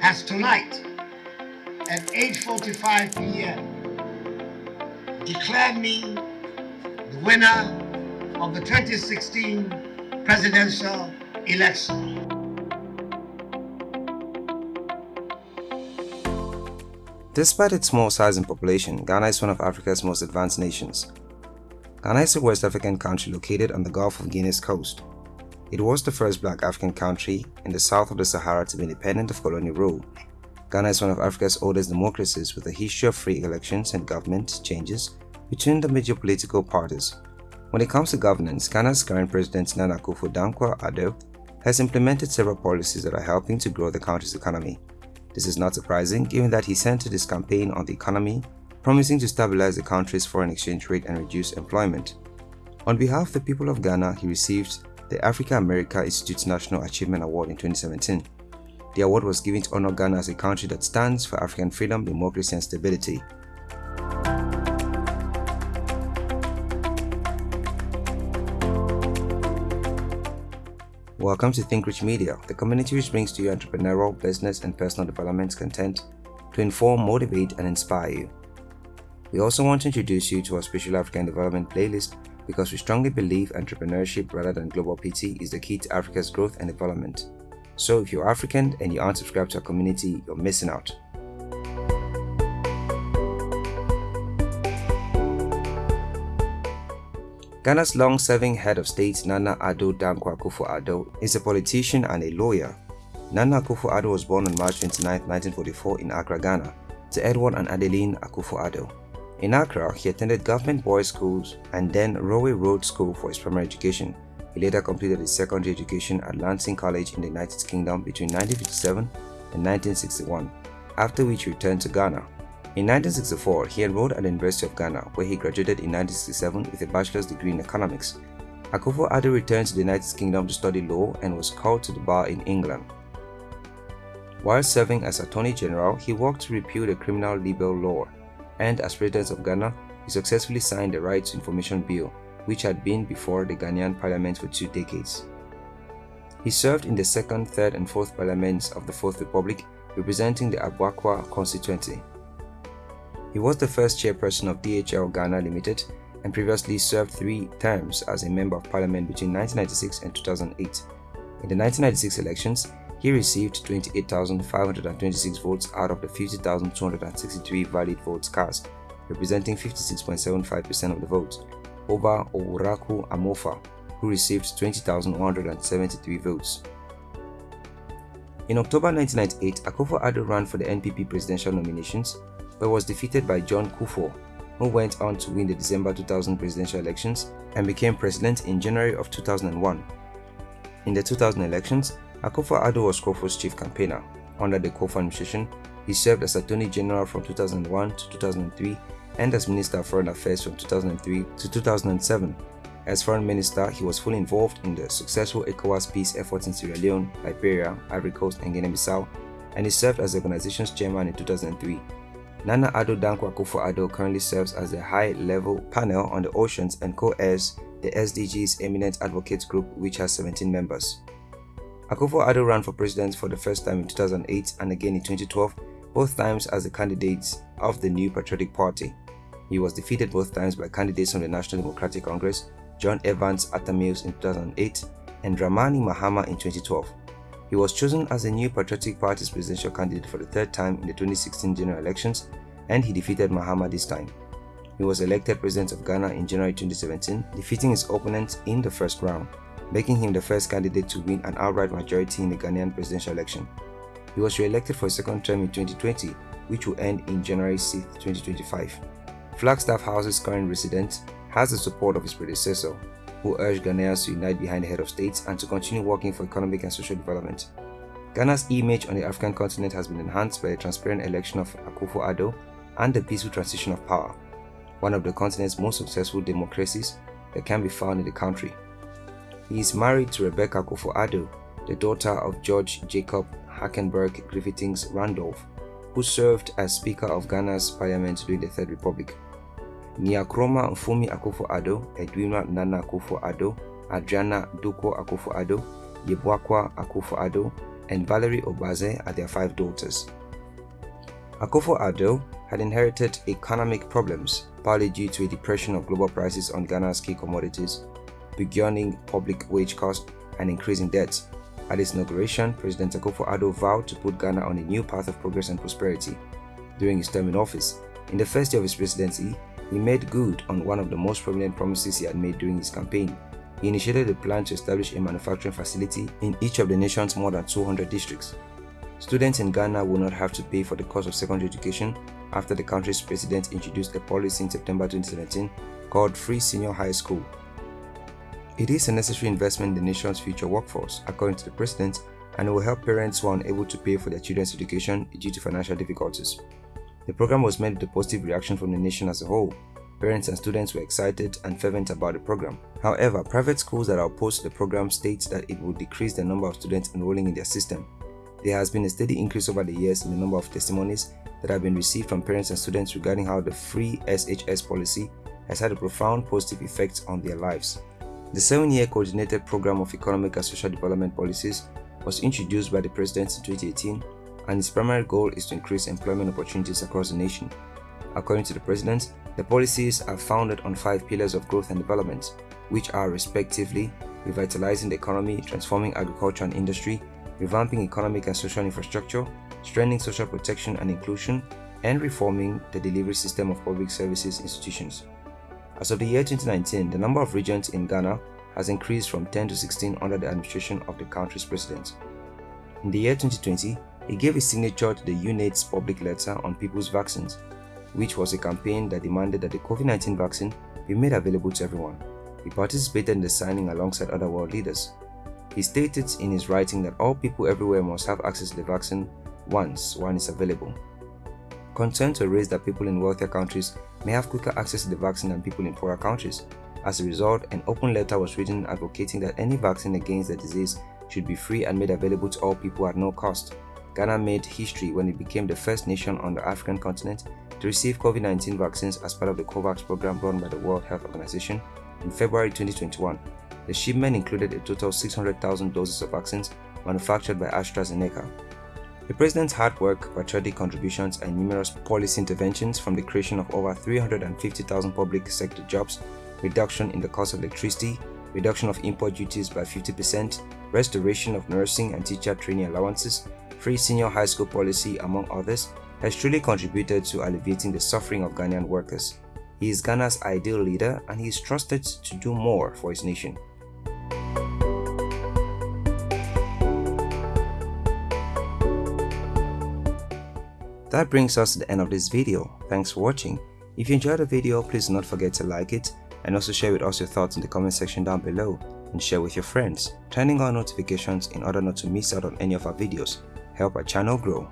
Has tonight, at 8.45 p.m., declared me the winner of the 2016 presidential election. Despite its small size and population, Ghana is one of Africa's most advanced nations. Ghana is a West African country located on the Gulf of Guinea's coast. It was the first black African country in the south of the Sahara to be independent of colonial rule. Ghana is one of Africa's oldest democracies with a history of free elections and government changes between the major political parties. When it comes to governance, Ghana's current president Nana Akufo-Addo has implemented several policies that are helping to grow the country's economy. This is not surprising given that he centered his campaign on the economy, promising to stabilize the country's foreign exchange rate and reduce employment. On behalf of the people of Ghana, he received the Africa America Institute's National Achievement Award in 2017. The award was given to honor Ghana as a country that stands for African freedom, democracy and stability. Welcome to Think Rich Media, the community which brings to you entrepreneurial, business, and personal development content to inform, motivate, and inspire you. We also want to introduce you to our Special African Development playlist because we strongly believe entrepreneurship rather than global PT is the key to Africa's growth and development. So if you're African and you aren't subscribed to our community, you're missing out. Ghana's long-serving head of state Nana Addo Dankwa Akufo-Addo is a politician and a lawyer. Nana Akufo-Addo was born on March 29, 1944 in Accra, Ghana to Edward and Adeline Akufo-Addo. In Accra, he attended government boys' schools and then Rowe Road School for his primary education. He later completed his secondary education at Lancing College in the United Kingdom between 1957 and 1961, after which he returned to Ghana. In 1964, he enrolled at the University of Ghana, where he graduated in 1967 with a bachelor's degree in economics. Akufo-Addo returned to the United Kingdom to study law and was called to the bar in England. While serving as Attorney General, he worked to repeal the criminal libel law and as President of Ghana, he successfully signed the Right to Information Bill, which had been before the Ghanaian parliament for two decades. He served in the 2nd, 3rd and 4th parliaments of the Fourth Republic, representing the Abuakwa constituency. He was the first chairperson of DHL Ghana Limited and previously served three terms as a member of parliament between 1996 and 2008. In the 1996 elections, he received 28,526 votes out of the 50,263 valid votes cast, representing 56.75% of the vote. over Owuraku Amofa, who received 20,173 votes. In October 1998, Akufo-Addo ran for the NPP presidential nominations, but was defeated by John Kufuor, who went on to win the December 2000 presidential elections and became president in January of 2001. In the 2000 elections, Akufo-Addo was Kufuor's chief campaigner. Under the Kufuor administration, he served as Attorney General from 2001 to 2003 and as Minister of Foreign Affairs from 2003 to 2007. As Foreign Minister, he was fully involved in the successful ECOWAS peace efforts in Sierra Leone, Liberia, Ivory Coast and Guinea-Bissau, and he served as the organization's chairman in 2003. Nana Addo Dankwa Akufo-Addo currently serves as the high-level panel on the oceans and co-airs the SDG's Eminent Advocates Group which has 17 members. Akufo-Addo ran for president for the first time in 2008 and again in 2012, both times as the candidate of the New Patriotic Party. He was defeated both times by candidates from the National Democratic Congress, John Evans Atta Mills in 2008 and Dramani Mahama in 2012. He was chosen as the New Patriotic Party's presidential candidate for the third time in the 2016 general elections and he defeated Mahama this time. He was elected president of Ghana in January 2017, defeating his opponent in the first round, making him the first candidate to win an outright majority in the Ghanaian presidential election. He was re-elected for a second term in 2020, which will end in January 6, 2025. Flagstaff House's current resident has the support of his predecessor, who urged Ghanaians to unite behind the head of state and to continue working for economic and social development. Ghana's image on the African continent has been enhanced by the transparent election of Akufo-Addo and the peaceful transition of power, one of the continent's most successful democracies that can be found in the country. He is married to Rebecca Akufo-Addo, the daughter of George Jacob Hackenburg Griffiths Randolph, who served as Speaker of Ghana's Parliament during the Third Republic. Nyakroma Mfumi Akufo-Addo, Edwina Nana Akufo-Addo, Adriana Duko Akufo-Addo, Yeboakwa Akufo-Addo, and Valerie Obaze are their five daughters. Akufo-Addo had inherited economic problems, partly due to a depression of global prices on Ghana's key commodities, beginning public wage costs, and increasing debts. At his inauguration, President Akufo-Addo vowed to put Ghana on a new path of progress and prosperity. During his term in office, in the first year of his presidency, he made good on one of the most prominent promises he had made during his campaign. He initiated a plan to establish a manufacturing facility in each of the nation's more than 200 districts. Students in Ghana will not have to pay for the cost of secondary education after the country's president introduced a policy in September 2017 called Free Senior High School. It is a necessary investment in the nation's future workforce, according to the president, and it will help parents who are unable to pay for their children's education due to financial difficulties. The program was met with a positive reaction from the nation as a whole. Parents and students were excited and fervent about the program. However, private schools that are opposed to the program state that it will decrease the number of students enrolling in their system. There has been a steady increase over the years in the number of testimonies that have been received from parents and students regarding how the free SHS policy has had a profound positive effect on their lives. The seven-year coordinated program of economic and social development policies was introduced by the president in 2018 and its primary goal is to increase employment opportunities across the nation. According to the President, the policies are founded on five pillars of growth and development, which are respectively revitalizing the economy, transforming agriculture and industry, revamping economic and social infrastructure, strengthening social protection and inclusion, and reforming the delivery system of public services institutions. As of the year 2019, the number of regions in Ghana has increased from 10 to 16 under the administration of the country's president. In the year 2020, he gave his signature to the UNAIDS public letter on people's vaccines, which was a campaign that demanded that the COVID-19 vaccine be made available to everyone. He participated in the signing alongside other world leaders. He stated in his writing that all people everywhere must have access to the vaccine once one is available. Concerns were raised that people in wealthier countries may have quicker access to the vaccine than people in poorer countries. As a result, an open letter was written advocating that any vaccine against the disease should be free and made available to all people at no cost. Ghana made history when it became the first nation on the African continent to receive COVID-19 vaccines as part of the COVAX program run by the World Health Organization in February 2021. The shipment included a total of 600,000 doses of vaccines manufactured by AstraZeneca. The president's hard work, patriotic contributions, and numerous policy interventions from the creation of over 350,000 public sector jobs, reduction in the cost of electricity, reduction of import duties by 50%, restoration of nursing and teacher training allowances, free senior high school policy, among others, has truly contributed to alleviating the suffering of Ghanaian workers. He is Ghana's ideal leader and he is trusted to do more for his nation. That brings us to the end of this video. Thanks for watching. If you enjoyed the video, please do not forget to like it and also share with us your thoughts in the comment section down below and share with your friends, turning on notifications in order not to miss out on any of our videos help our channel grow.